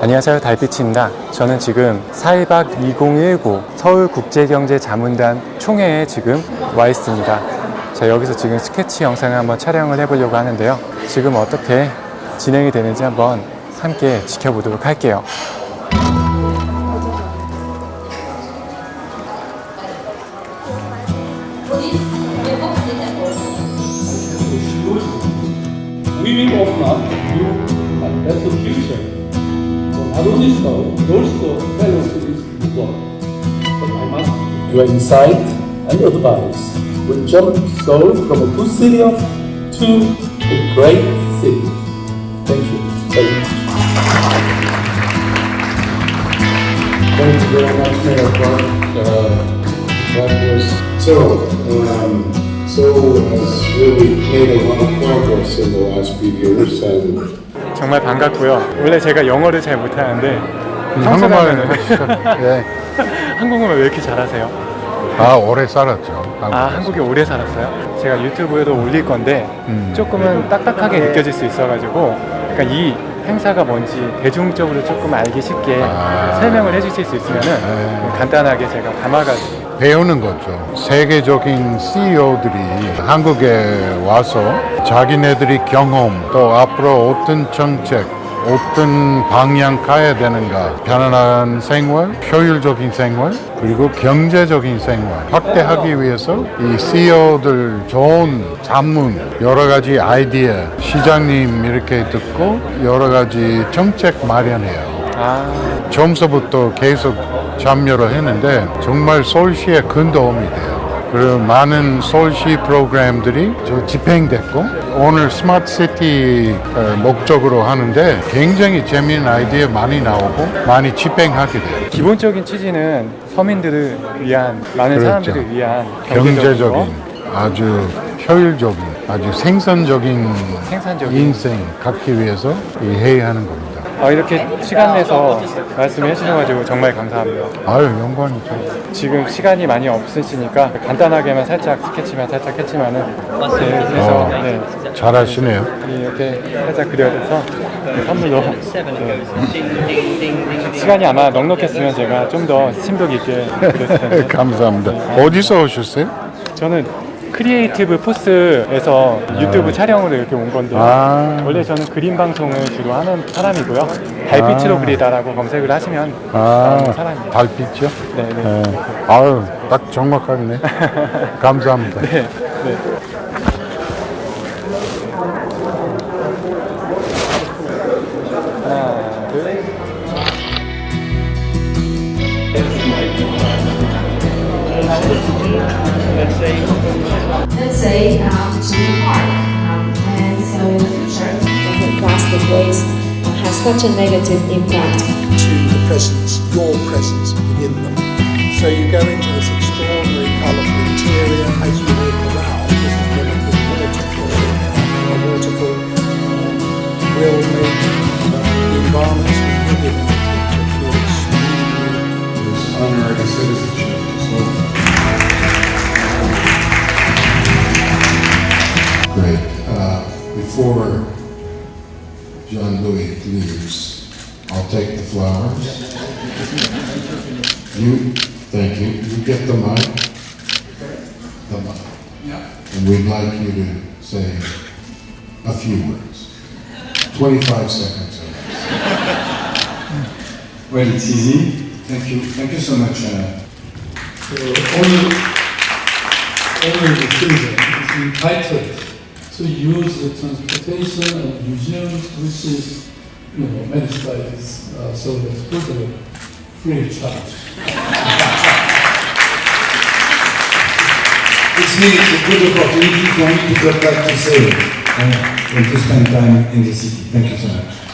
안녕하세요. 달빛입니다. 저는 지금 사이박 2019 서울국제경제자문단 총회에 지금 와 있습니다. 자 여기서 지금 스케치 영상을 한번 촬영을 해보려고 하는데요. 지금 어떻게 진행이 되는지 한번 함께 지켜보도록 할게요. We will open up new and better future for not only Seoul, but also fellow cities in the world. But I must your insight and advice will jump Seoul from a good city of to a great city. Thank you very much. Thank you very much, Mayor Clark. Uh, that was so. Um, Seoul has really made a lot of progress in the last few years, and 정말 반갑고요 원래 제가 영어를 잘 못하는데 한국말 평소라면은- 하시죠. 예. 한국말 왜 이렇게 잘하세요? 아, 오래 살았죠. 아 한국에서. 한국에 오래 살았어요? 제가 유튜브에도 올릴 건데 음. 조금은 딱딱하게 느껴질 수 있어가지고 그러니까 이 행사가 뭔지 대중적으로 조금 알기 쉽게 아. 설명을 해주실 수 있으면 은 네. 간단하게 제가 담아가지고 배우는 거죠. 세계적인 CEO들이 한국에 와서 자기네들이 경험 또 앞으로 어떤 정책 어떤 방향 가야 되는가 편안한 생활, 효율적인 생활 그리고 경제적인 생활 확대하기 위해서 이 CEO들 좋은 자문 여러 가지 아이디어 시장님 이렇게 듣고 여러 가지 정책 마련해요. 아 처음서부터 계속 참여를 했는데 정말 서울시에 큰 도움이 돼요. 그리고 많은 서울시 프로그램들이 저 집행됐고 오늘 스마트시티 어, 목적으로 하는데 굉장히 재미있는 아이디어 많이 나오고 많이 집행하게 돼요. 기본적인 취지는 서민들을 위한 많은 그렇죠. 사람들을 위한 경제적인 경제적인 아주 효율적인 아주 생산적인 생산적인. 인생 갖기 위해서 이 회의하는 겁니다. 아, 이렇게 시간 내서 말씀해 주셔가지고 정말 감사합니다. 아유 영광이죠. 지금 시간이 많이 없으시니까 간단하게만 살짝 스케치만 살짝 했지만은 네, 그래서 어. 네, 잘하시네요. 이렇게 살짝 그려줘서 네, 선물로 네. 시간이 아마 넉넉했으면 제가 좀 더 심도 깊게 그렸을 텐데 감사합니다. 어디서 오셨어요? 저는 크리에이티브 포스에서 유튜브 촬영으로 이렇게 온 건데 아. 원래 저는 그림 방송을 주로 하는 사람이고요 달빛으로 아. 그리다라고 검색을 하시면 아, 나오는 사람입니다 달빛이요? 네, 네. 네. 아유, 딱 정확하네. 감사합니다. 네, 네. Say, um, to the park. Um, and so in the future, that plastic waste has such a negative impact to the presence, your presence within them. So you go into this extraordinary colourful interior as you walk around. This is mimicking waterfall. A waterfall will make uh, the environments we live in in the future feel extremely this honorary citizenship. Leaves, I'll take the flowers. You, thank you. You get the mic. The mic. And we'd like you to say a few words. 25 seconds. Well, it's easy. Thank you. Thank you so much. Uh, So only, only the entitled to use the transportation and museums, which is, you know, many studies, uh, so that's totally free of charge. it's me. It's a good opportunity for me to get back to Seoul uh, and to spend time in the city. Thank you so much.